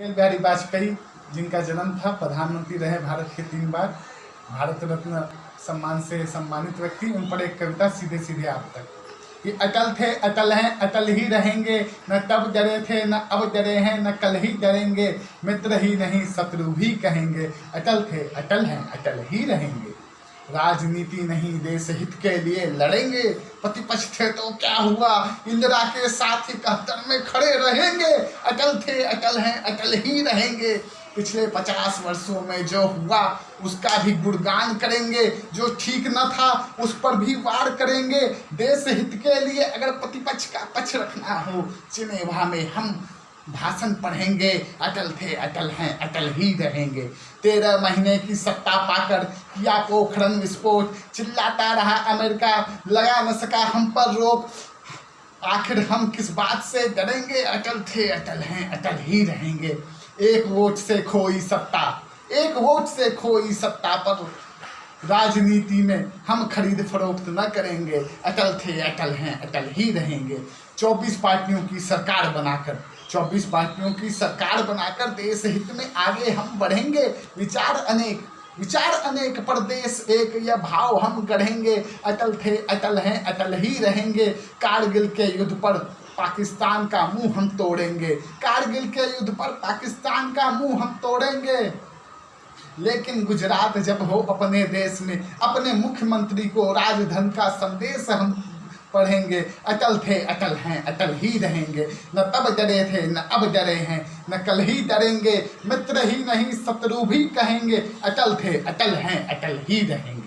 अटल बिहारी वाजपेयी, जिनका जन्म था, प्रधानमंत्री रहे भारत के तीन बार। भारत रत्न सम्मान से सम्मानित व्यक्ति, उन पर एक कविता सीधे सीधे आप तक। कि अटल थे, अटल हैं, अटल ही रहेंगे। न तब डरे थे, न अब डरे हैं, न कल ही डरेंगे। मित्र ही नहीं, शत्रु भी कहेंगे। अटल थे, अटल हैं, अटल ही रहेंगे। राजनीति नहीं, देश हित के लिए लड़ेंगे। प्रतिपक्ष थे तो क्या हुआ? इंदिरा के साथ इकहत्तर में खड़े रहेंगे। अटल थे, अकल हैं, अकल ही रहेंगे। पिछले पचास वर्षों में जो हुआ, उसका भी गुणगान करेंगे। जो ठीक न था, उस पर भी वार करेंगे। देश हित के लिए अगर प्रतिपक्ष का पक्ष रखना हो चिनेवा में हम भाषण पढ़ेंगे, अटल थे, अटल हैं, अटल ही रहेंगे। तेरह महीने की सत्ता पाकर किया पोखरण विस्फोट, चिल्लाता रहा अमेरिका, लगा न सका हम पर रोक। आखिर हम किस बात से डरेंगे? अटल थे, अटल हैं, अटल ही रहेंगे। एक वोट से खोई सत्ता, एक वोट से खोई सत्ता पर राजनीति में हम खरीद फरोख्त न करेंगे। अटल थे, अटल हैं, अटल ही रहेंगे। चौबीस पार्टियों की सरकार बनाकर, चौबीस पार्टियों की सरकार बनाकर देश हित में आगे हम बढ़ेंगे। विचार अनेक विचार अनेक पर देश एक यह भाव हम गढ़ेंगे। अटल थे, अटल हैं, अटल ही रहेंगे। कारगिल के युद्ध पर पाकिस्तान का मुँह हम तोड़ेंगे। कारगिल के युद्ध पर पाकिस्तान का मुँह हम तोड़ेंगे। लेकिन गुजरात जब हो अपने देश में, अपने मुख्यमंत्री को राजधन का संदेश हम पढ़ेंगे, अटल थे, अटल हैं, अटल ही रहेंगे। न तब डरे थे, न अब डरे हैं, न कल ही डरेंगे। मित्र ही नहीं, शत्रु भी कहेंगे, अटल थे, अटल हैं, अटल ही रहेंगे।